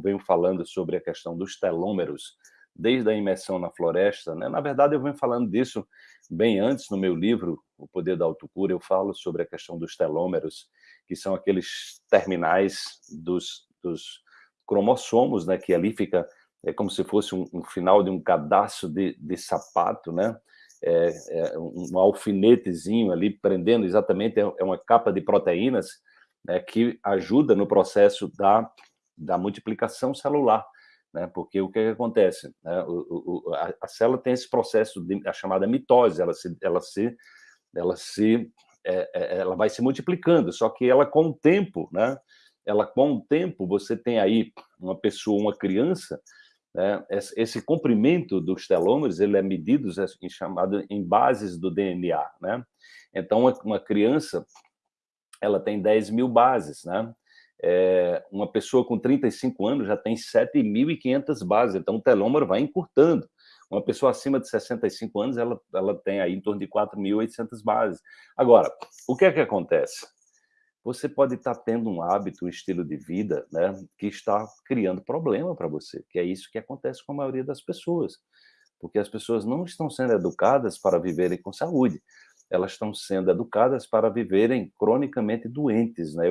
venho falando sobre a questão dos telômeros, desde a imersão na floresta, né? na verdade eu venho falando disso bem antes no meu livro, O Poder da Autocura, eu falo sobre a questão dos telômeros, que são aqueles terminais dos, dos cromossomos, né? que ali fica, é como se fosse um, um final de um cadastro de, de sapato, né? É, é um alfinetezinho ali prendendo exatamente, é, é uma capa de proteínas né, que ajuda no processo da, da multiplicação celular né? Porque o que, que acontece? Né? O, o, a, a, célula tem esse processo de a chamada mitose, ela se, ela se, ela se, é, é, ela vai se multiplicando. Só que ela com o tempo, né? Ela com o tempo você tem aí uma pessoa, uma criança, né? Esse comprimento dos telômeros ele é medido em chamado em bases do DNA, né? Então uma criança ela tem 10 mil bases, né? É, uma pessoa com 35 anos já tem 7.500 bases, então o telômero vai encurtando. Uma pessoa acima de 65 anos, ela, ela tem aí em torno de 4.800 bases. Agora, o que é que acontece? Você pode estar tendo um hábito, um estilo de vida, né, que está criando problema para você, que é isso que acontece com a maioria das pessoas, porque as pessoas não estão sendo educadas para viverem com saúde, elas estão sendo educadas para viverem cronicamente doentes, né?